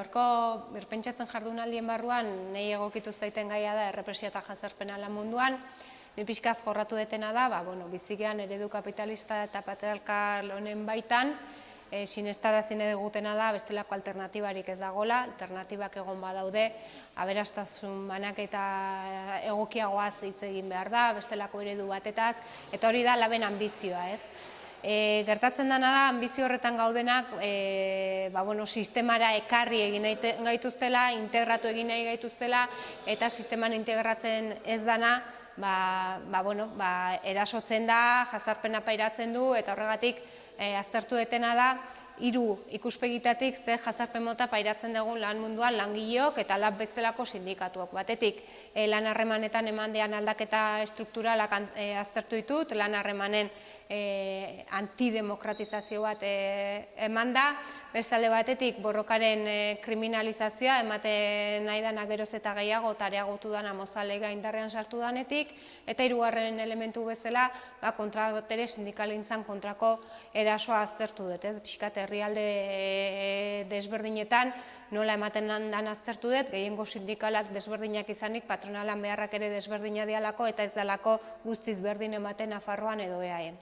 Gaurko birpentsatzen jardunaldien barruan nahi egokitu zaiten gaia da errepresia eta jazarpena lan munduan. Ni pixkaz jorratu detena da, ba, bueno, bizigean eredu kapitalista eta patriarkal honen baitan, e, sinestarazin edugutena da bestelako alternatibarik ez dagola, alternatibak egon badaude, aberastasun banak eta egokiagoaz hitz egin behar da, bestelako eredu batetaz, eta hori da laben ambizioa, ez? E, gertatzen dena da, ambizio horretan gaudenak e, ba, bueno, sistemara ekarri egin gaituztela, integratu egin nahi gaituztela, eta sisteman integratzen ez dana, ba, ba, bueno, ba, erasotzen da, jazarpena pairatzen du, eta horregatik e, aztertu detena da, hiru ikuspegitatik ze jazarpen mota pairatzen dugun lan munduan langileok eta lab bezalako sindikatuak. Batetik, e, lan harremanetan emandean aldaketa strukturalak e, aztertu ditut, lan harremanen e, antidemokratizazio bat e, eman da, bestalde batetik borrokaren e, kriminalizazioa ematen nahi dana geroz eta gehiago eta areagotu dana mozalega indarrean sartu danetik, eta hirugarren elementu bezala ba, kontra sindikalintzan kontrako erasoa aztertu dut, ez? Piskat herrialde e, desberdinetan nola ematen dan aztertu dut, gehiengo sindikalak desberdinak izanik, patronalan beharrak ere desberdina dialako eta ez dalako guztiz berdin ematen Nafarroan edo eaen.